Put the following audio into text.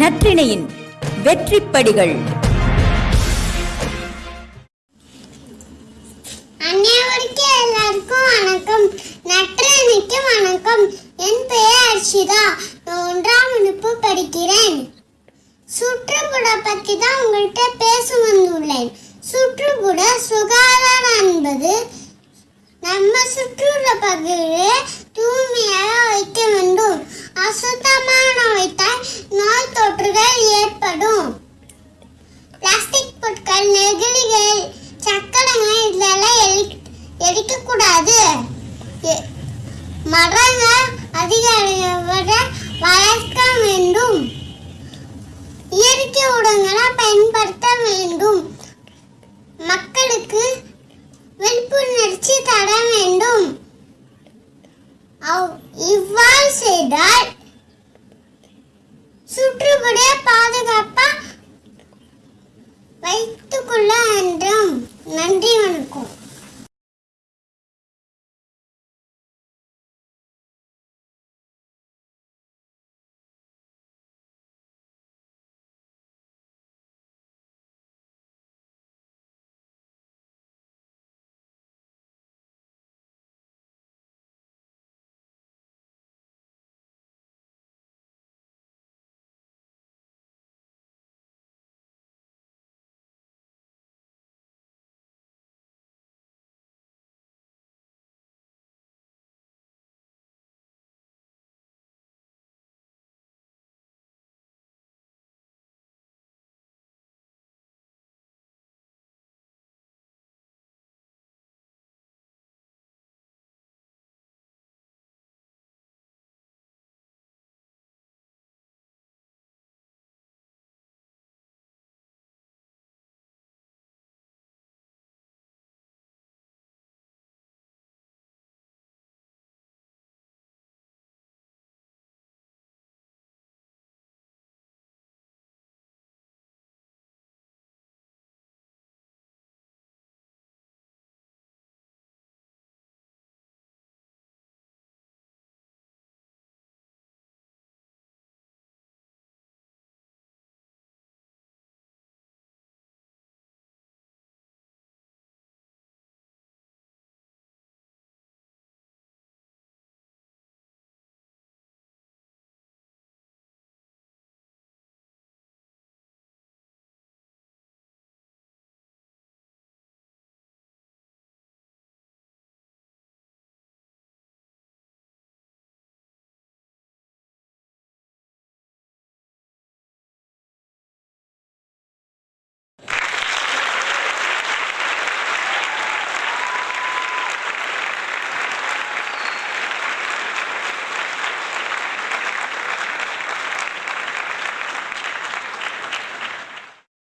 நற்றிணையின் வெற்றிப்படிகள். அனைவருக்கும் எல்லாருக்கும் வணக்கம். நற்றிணைக்கு வணக்கம். என் பெயர் அர்ஷிதா நான் ஒன்றாம் வகுப்பு படிக்கிறேன். சுற்றுப்புற பற்றி தான் உங்கள்கிட்ட பேச வந்துள்ளேன். சுற்றுப்புற சுகாதாரம் என்பது நம்ம சுற்றுள்ள பகுதியை தூய்மையாக வைக்க வேண்டும். அசுத்தமான வைத்தால் மரங்கள் அதிக வளர்க்க வேண்டும். இயற்கை உடங்களை பயன்படுத்த வேண்டும். மக்களுக்கு விழிப்புணர்ச்சி தர வேண்டும். அவ்- இவ்வாறு செய்தால் சுற்றுப்புற